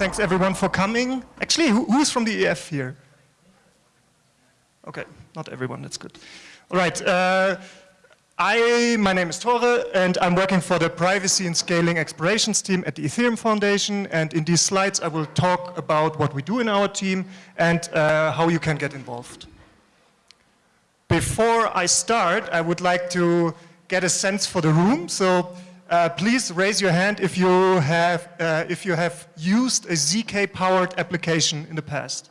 Thanks everyone for coming. Actually, who, who's from the EF here? Okay, not everyone, that's good. All right, uh, I, my name is Thore and I'm working for the Privacy and Scaling Explorations team at the Ethereum Foundation and in these slides I will talk about what we do in our team and uh, how you can get involved. Before I start, I would like to get a sense for the room. So uh, please raise your hand if you have, uh, if you have used a ZK-powered application in the past.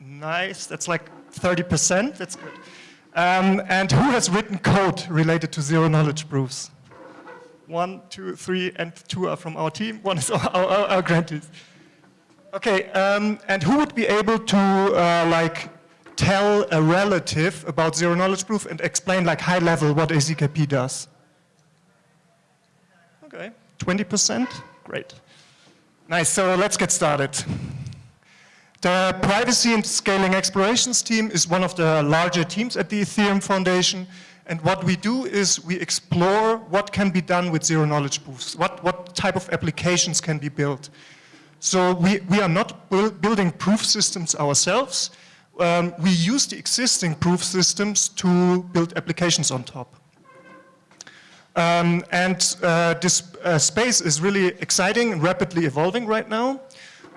Nice, that's like 30%, that's good. Um, and who has written code related to zero-knowledge proofs? One, two, three, and two are from our team. One is our, our, our grantees. Okay, um, and who would be able to uh, like tell a relative about zero-knowledge proof and explain like high level what a ZKP does? Okay, 20%? Great. Nice, so let's get started. The Privacy and Scaling Explorations team is one of the larger teams at the Ethereum Foundation. And what we do is we explore what can be done with zero-knowledge proofs, what, what type of applications can be built. So we, we are not building proof systems ourselves. Um, we use the existing proof systems to build applications on top. Um, and uh, this uh, space is really exciting and rapidly evolving right now,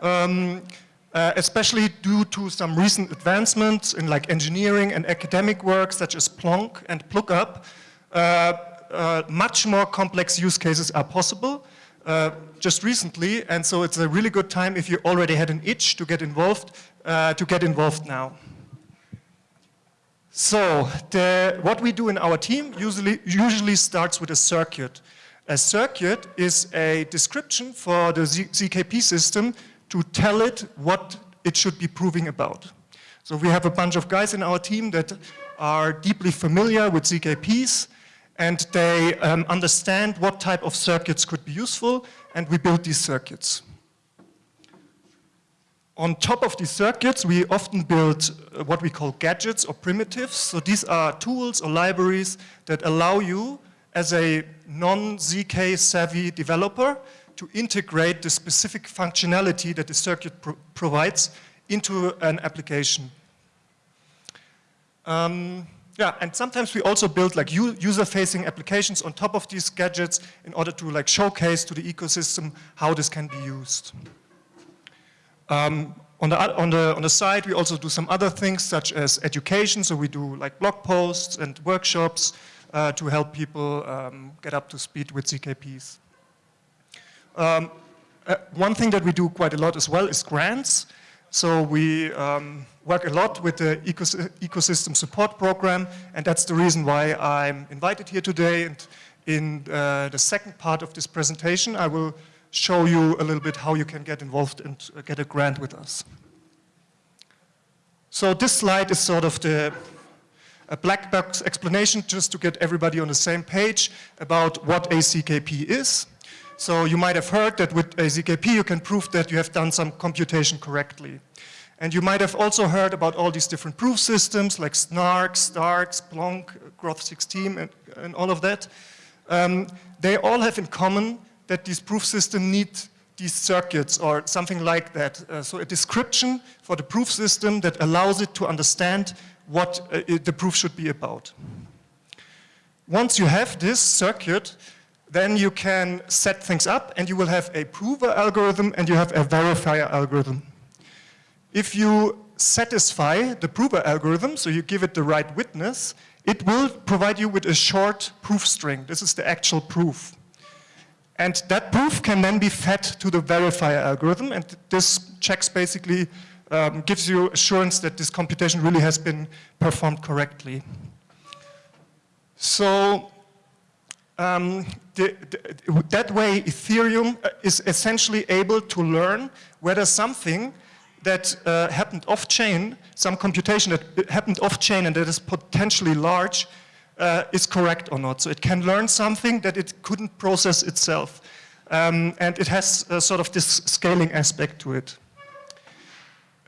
um, uh, especially due to some recent advancements in like engineering and academic work such as Plonk and Plookup. Uh, uh, much more complex use cases are possible uh, just recently, and so it's a really good time if you already had an itch to get involved, to get involved now. So the, what we do in our team usually, usually starts with a circuit. A circuit is a description for the Z ZKP system to tell it what it should be proving about. So we have a bunch of guys in our team that are deeply familiar with ZKPs and they um, understand what type of circuits could be useful and we build these circuits. On top of these circuits, we often build uh, what we call gadgets or primitives. So these are tools or libraries that allow you, as a non-ZK savvy developer, to integrate the specific functionality that the circuit pro provides into an application. Um, yeah, and sometimes we also build like user-facing applications on top of these gadgets in order to like showcase to the ecosystem how this can be used. Um, on, the, on, the, on the side, we also do some other things such as education. So we do like blog posts and workshops uh, to help people um, get up to speed with ZKPs. Um, uh, one thing that we do quite a lot as well is grants. So we um, work a lot with the ecos ecosystem support program, and that's the reason why I'm invited here today. And in uh, the second part of this presentation, I will show you a little bit how you can get involved and get a grant with us. So this slide is sort of the a black box explanation just to get everybody on the same page about what a ZKP is. So you might have heard that with a ZKP you can prove that you have done some computation correctly. And you might have also heard about all these different proof systems like SNARK, STARK, Splonk, Groth16 and, and all of that. Um, they all have in common that these proof systems need these circuits or something like that. Uh, so a description for the proof system that allows it to understand what uh, it, the proof should be about. Once you have this circuit, then you can set things up and you will have a prover algorithm and you have a verifier algorithm. If you satisfy the prover algorithm, so you give it the right witness, it will provide you with a short proof string. This is the actual proof. And that proof can then be fed to the verifier algorithm, and this checks basically um, gives you assurance that this computation really has been performed correctly. So um, the, the, that way Ethereum uh, is essentially able to learn whether something that uh, happened off-chain, some computation that happened off-chain and that is potentially large, uh, is correct or not. So it can learn something that it couldn't process itself. Um, and it has uh, sort of this scaling aspect to it.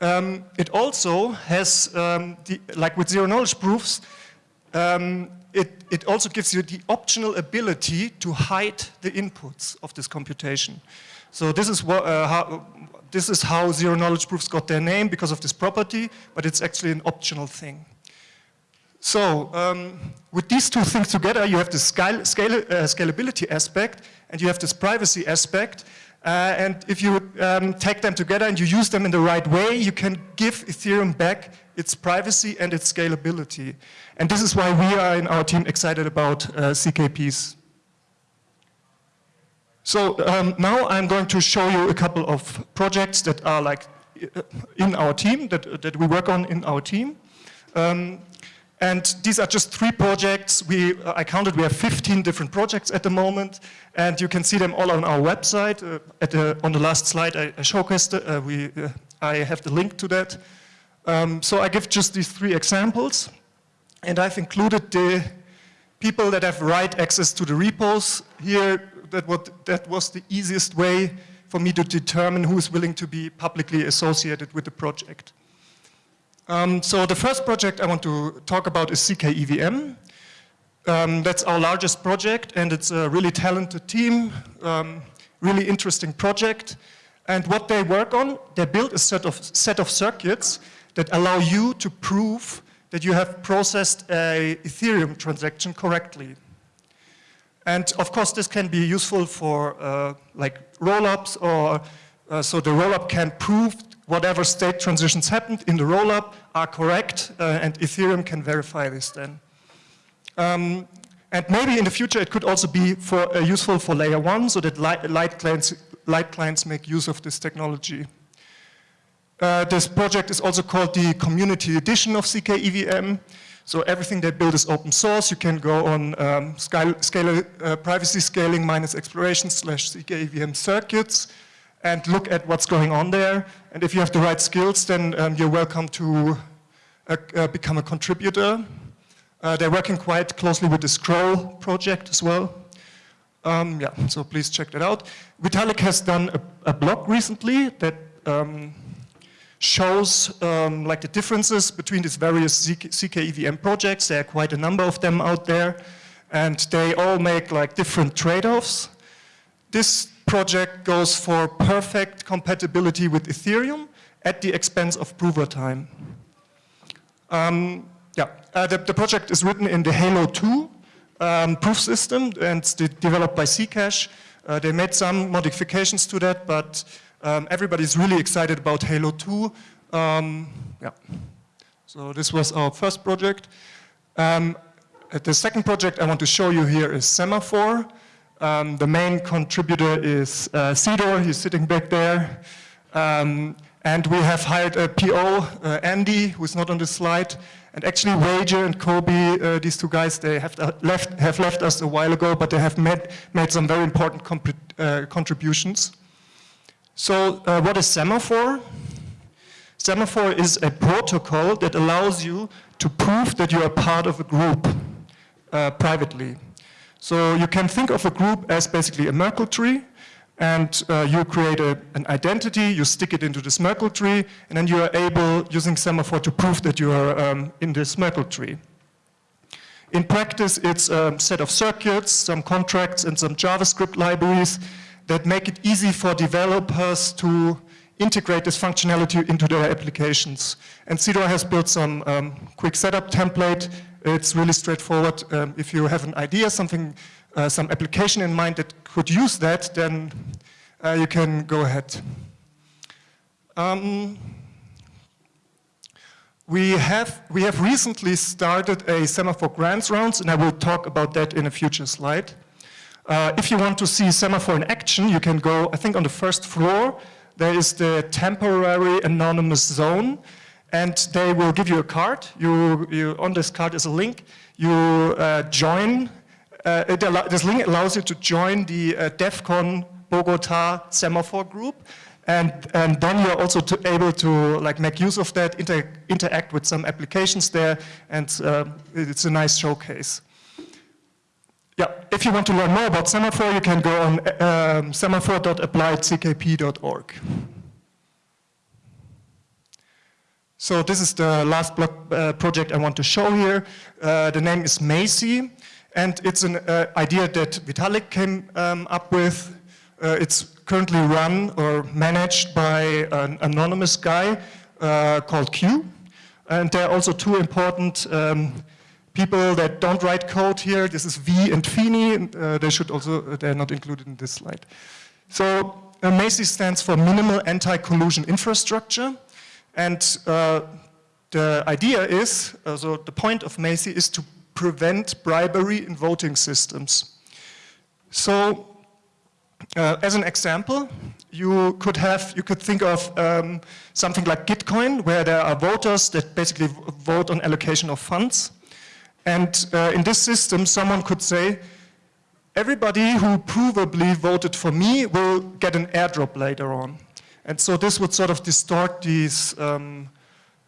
Um, it also has, um, the, like with zero knowledge proofs, um, it, it also gives you the optional ability to hide the inputs of this computation. So this is, what, uh, how, this is how zero knowledge proofs got their name because of this property, but it's actually an optional thing. So um, with these two things together, you have the scale, scale, uh, scalability aspect and you have this privacy aspect. Uh, and if you um, take them together and you use them in the right way, you can give Ethereum back its privacy and its scalability. And this is why we are in our team excited about uh, ZKPs. So um, now I'm going to show you a couple of projects that are like uh, in our team, that, that we work on in our team. Um, and these are just three projects. We, uh, I counted, we have 15 different projects at the moment, and you can see them all on our website. Uh, the, on the last slide, I, I showcased, uh, we, uh, I have the link to that. Um, so I give just these three examples, and I've included the people that have write access to the repos here. That, what, that was the easiest way for me to determine who is willing to be publicly associated with the project. Um, so the first project I want to talk about is zkEVM. Um, that's our largest project and it's a really talented team, um, really interesting project. And what they work on, they build a set of, set of circuits that allow you to prove that you have processed a Ethereum transaction correctly. And of course this can be useful for uh, like rollups or uh, so the rollup can prove whatever state transitions happened in the rollup are correct, uh, and Ethereum can verify this then. Um, and maybe in the future it could also be for, uh, useful for layer one, so that light, light, clients, light clients make use of this technology. Uh, this project is also called the community edition of zkEVM. So everything they build is open source. You can go on um, scale, scale uh, privacy scaling minus exploration slash zkEVM circuits and look at what's going on there. And if you have the right skills, then um, you're welcome to uh, uh, become a contributor. Uh, they're working quite closely with the Scroll project as well. Um, yeah, so please check that out. Vitalik has done a, a blog recently that um, shows um, like the differences between these various zkEVM projects. There are quite a number of them out there, and they all make like different trade-offs. This project goes for perfect compatibility with Ethereum at the expense of prover time. Um, yeah, uh, the, the, project is written in the Halo 2 um, proof system and it's developed by Zcash. Uh, they made some modifications to that, but um, everybody's really excited about Halo 2. Um, yeah, so this was our first project. Um, the second project I want to show you here is Semaphore. Um, the main contributor is uh, he's sitting back there. Um, and we have hired a PO, uh, Andy, who's not on the slide. And actually Wager and Kobi, uh, these two guys, they have left, have left us a while ago, but they have made, made some very important uh, contributions. So uh, what is Semaphore? Semaphore is a protocol that allows you to prove that you are part of a group uh, privately. So you can think of a group as basically a Merkle tree, and uh, you create a, an identity, you stick it into this Merkle tree, and then you are able, using Semaphore, to prove that you are um, in this Merkle tree. In practice, it's a set of circuits, some contracts, and some JavaScript libraries that make it easy for developers to integrate this functionality into their applications. And Cedoor has built some um, quick setup template it's really straightforward. Um, if you have an idea, something, uh, some application in mind that could use that, then uh, you can go ahead. Um, we have, we have recently started a Semaphore grants rounds, and I will talk about that in a future slide. Uh, if you want to see Semaphore in action, you can go, I think on the first floor, there is the temporary anonymous zone and they will give you a card. You, you on this card is a link. You uh, join. Uh, this link allows you to join the uh, Bogota semaphore group, and and then you're also to able to like make use of that, inter interact with some applications there, and uh, it's a nice showcase. Yeah, if you want to learn more about Semaphore, you can go on um, semaphore.appliedzkp.org. So this is the last block uh, project I want to show here. Uh, the name is MACI, and it's an uh, idea that Vitalik came um, up with. Uh, it's currently run or managed by an anonymous guy uh, called Q. And there are also two important um, people that don't write code here. This is V and Fini. Uh, they should also, they're not included in this slide. So uh, stands for Minimal Anti-Collusion Infrastructure. And uh, the idea is, so the point of MACI is to prevent bribery in voting systems. So, uh, as an example, you could have, you could think of um, something like Gitcoin, where there are voters that basically vote on allocation of funds. And uh, in this system, someone could say, everybody who provably voted for me will get an airdrop later on. And so this would sort of distort these um,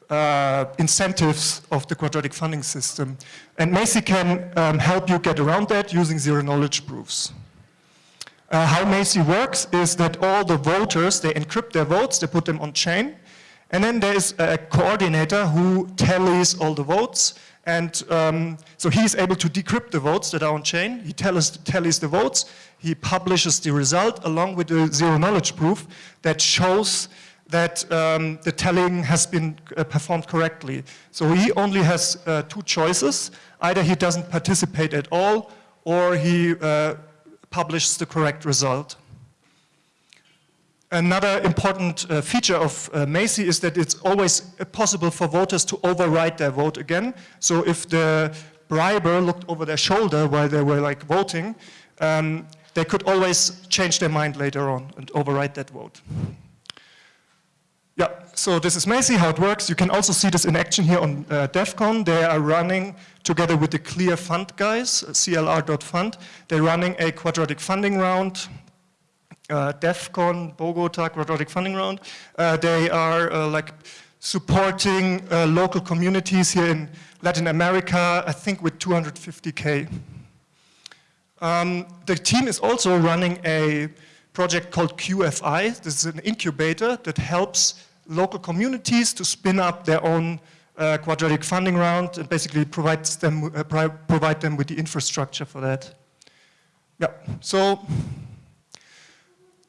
uh, incentives of the quadratic funding system. And MACI can um, help you get around that using zero knowledge proofs. Uh, how MACI works is that all the voters, they encrypt their votes, they put them on chain, and then there is a coordinator who tallies all the votes, and um, so he's able to decrypt the votes that are on chain. He tallies, tallies the votes. He publishes the result along with the zero knowledge proof that shows that um, the telling has been uh, performed correctly. So he only has uh, two choices. Either he doesn't participate at all or he uh, publishes the correct result. Another important uh, feature of uh, MACI is that it's always possible for voters to override their vote again. So if the briber looked over their shoulder while they were like voting, um, they could always change their mind later on and override that vote. Yeah, so this is MACI, how it works. You can also see this in action here on uh, Devcon. They are running, together with the Clear Fund guys, CLR.fund, they're running a quadratic funding round uh, Bogota Quadratic Funding Round. Uh, they are uh, like supporting uh, local communities here in Latin America, I think with 250K. Um, the team is also running a project called QFI. This is an incubator that helps local communities to spin up their own uh, quadratic funding round and basically provides them, uh, provide them with the infrastructure for that. Yeah, so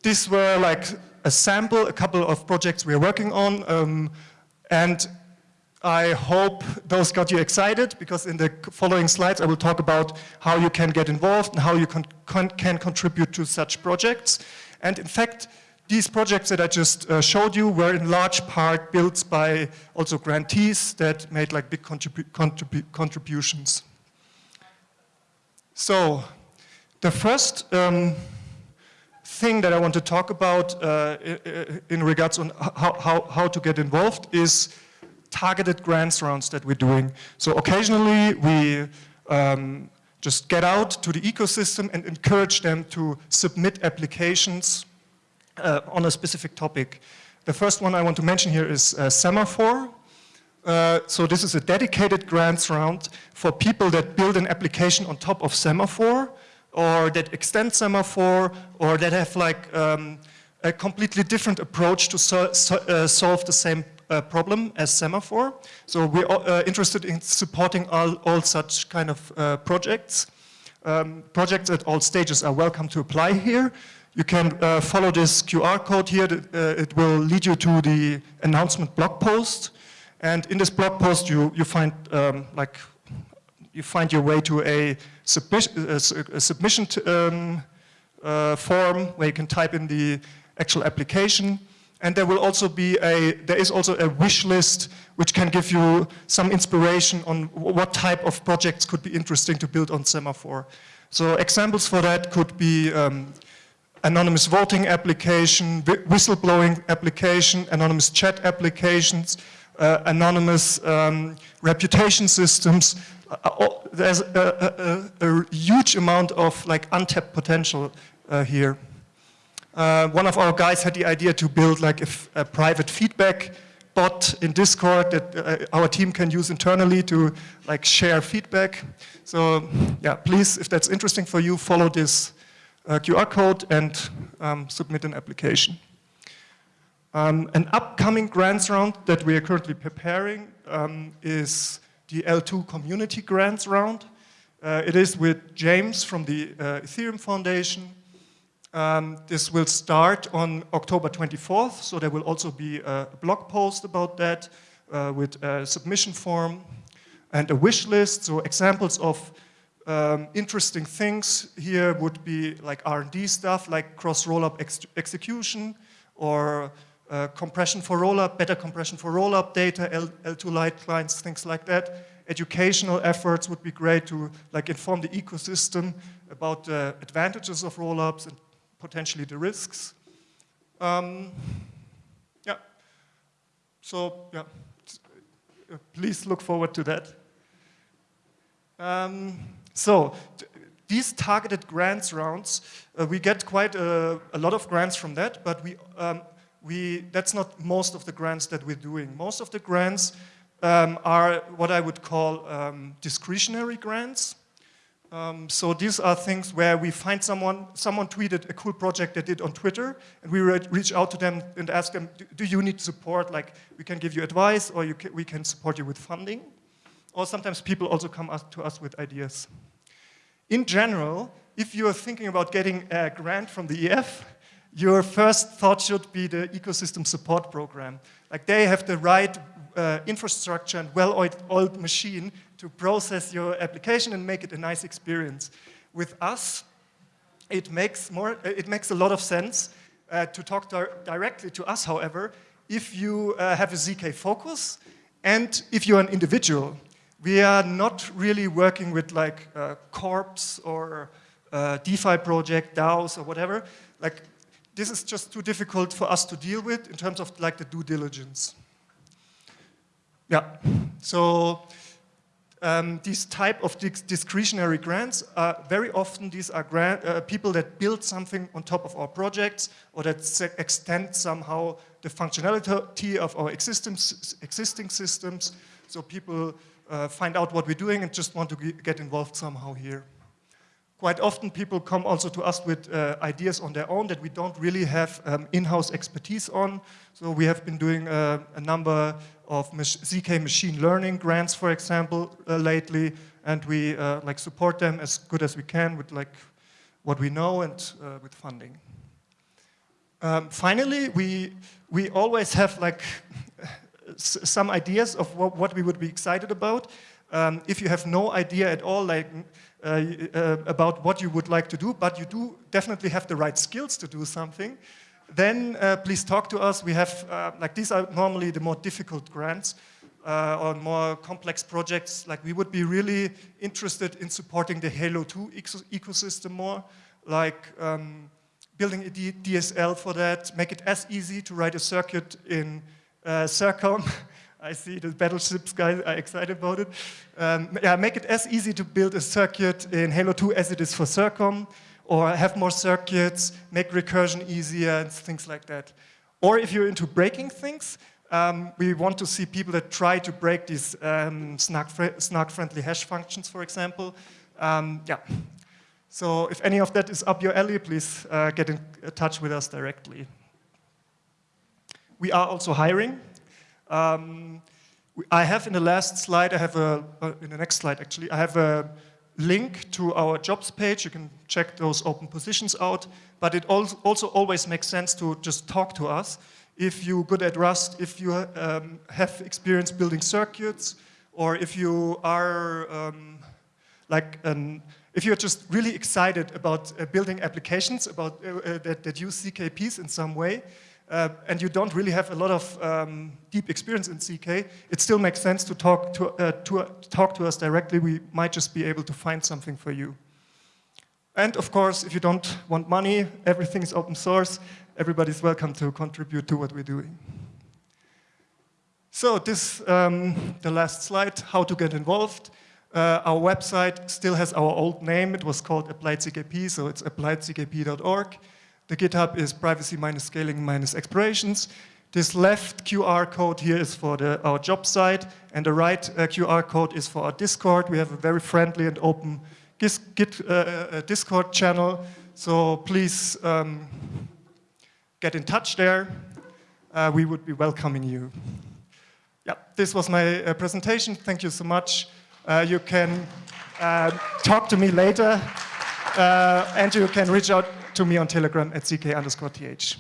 these were like a sample, a couple of projects we're working on. Um, and I hope those got you excited because in the following slides I will talk about how you can get involved and how you can, can contribute to such projects. And in fact, these projects that I just uh, showed you were in large part built by also grantees that made like big contribu contribu contributions. So the first um, thing that I want to talk about uh, in regards on how, how, how to get involved is targeted grants rounds that we're doing. So occasionally we um, just get out to the ecosystem and encourage them to submit applications uh, on a specific topic. The first one I want to mention here is uh, Semaphore. Uh, so this is a dedicated grants round for people that build an application on top of Semaphore or that extend semaphore or that have like um, a completely different approach to so, so, uh, solve the same uh, problem as semaphore. So we're uh, interested in supporting all, all such kind of uh, projects. Um, projects at all stages are welcome to apply here. You can uh, follow this QR code here. Uh, it will lead you to the announcement blog post. And in this blog post, you, you find um, like you find your way to a, a submission um, uh, form where you can type in the actual application. And there will also be a, there is also a wish list which can give you some inspiration on what type of projects could be interesting to build on Semaphore. So examples for that could be um, anonymous voting application, whistleblowing application, anonymous chat applications, uh, anonymous um, reputation systems, there's a, a, a, huge amount of like untapped potential uh, here. Uh, one of our guys had the idea to build like a, private feedback bot in Discord that uh, our team can use internally to like share feedback. So yeah, please, if that's interesting for you, follow this uh, QR code and um, submit an application. Um, an upcoming grants round that we are currently preparing um, is the L2 Community Grants Round. Uh, it is with James from the uh, Ethereum Foundation. Um, this will start on October 24th, so there will also be a blog post about that uh, with a submission form and a wish list. So examples of um, interesting things here would be like R&D stuff, like cross rollup ex execution or uh, compression for rollup, better compression for rollup data, L L2 light clients, things like that. Educational efforts would be great to like inform the ecosystem about the advantages of rollups and potentially the risks. Um, yeah. So yeah, uh, please look forward to that. Um, so these targeted grants rounds, uh, we get quite a, a, lot of grants from that, but we, um, we, that's not most of the grants that we're doing. Most of the grants um, are what I would call um, discretionary grants. Um, so these are things where we find someone, someone tweeted a cool project they did on Twitter, and we reach out to them and ask them, do, do you need support? Like, we can give you advice, or you can, we can support you with funding. Or sometimes people also come to us with ideas. In general, if you are thinking about getting a grant from the EF, your first thought should be the ecosystem support program. Like they have the right uh, infrastructure and well-oiled machine to process your application and make it a nice experience. With us, it makes, more, it makes a lot of sense uh, to talk di directly to us, however, if you uh, have a ZK focus and if you're an individual. We are not really working with like uh, corps or uh, DeFi project, DAOs or whatever. Like this is just too difficult for us to deal with in terms of like the due diligence. Yeah, so um, these type of discretionary grants, are very often these are grant, uh, people that build something on top of our projects or that extend somehow the functionality of our existing, existing systems. So people uh, find out what we're doing and just want to get involved somehow here. Quite often people come also to us with uh, ideas on their own that we don't really have um, in-house expertise on. So we have been doing uh, a number of ZK machine learning grants, for example, uh, lately, and we uh, like support them as good as we can with like what we know and uh, with funding. Um, finally, we we always have like some ideas of what, what, we would be excited about. Um, if you have no idea at all, like uh, uh, about what you would like to do, but you do definitely have the right skills to do something, then uh, please talk to us. We have, uh, like these are normally the more difficult grants uh, or more complex projects. Like we would be really interested in supporting the Halo 2 ecosystem more, like um, building a DSL for that, make it as easy to write a circuit in uh, Circom I see the battleships guys are excited about it. Um, yeah, make it as easy to build a circuit in Halo 2 as it is for Circom, or have more circuits, make recursion easier, and things like that. Or if you're into breaking things, um, we want to see people that try to break these um, snark-friendly hash functions, for example. Um, yeah. So if any of that is up your alley, please uh, get in touch with us directly. We are also hiring. Um, I have in the last slide, I have a, uh, in the next slide actually, I have a link to our jobs page. You can check those open positions out, but it also always makes sense to just talk to us. If you're good at Rust, if you um, have experience building circuits, or if you are um, like an, if you're just really excited about uh, building applications about uh, uh that, that use ZKPs in some way, uh, and you don't really have a lot of um, deep experience in ZK, it still makes sense to talk to, uh, to, uh, talk to us directly. We might just be able to find something for you. And of course, if you don't want money, everything is open source. Everybody's welcome to contribute to what we're doing. So this, um, the last slide, how to get involved. Uh, our website still has our old name. It was called Applied ZKP, so it's appliedzkp.org. The GitHub is privacy minus scaling minus explorations. This left QR code here is for the, our job site, and the right uh, QR code is for our Discord. We have a very friendly and open Git, Git uh, uh, Discord channel, so please um, get in touch there. uh, we would be welcoming you. Yeah, this was my uh, presentation. Thank you so much. Uh, you can uh, talk to me later, uh, and you can reach out to me on Telegram at ck underscore th.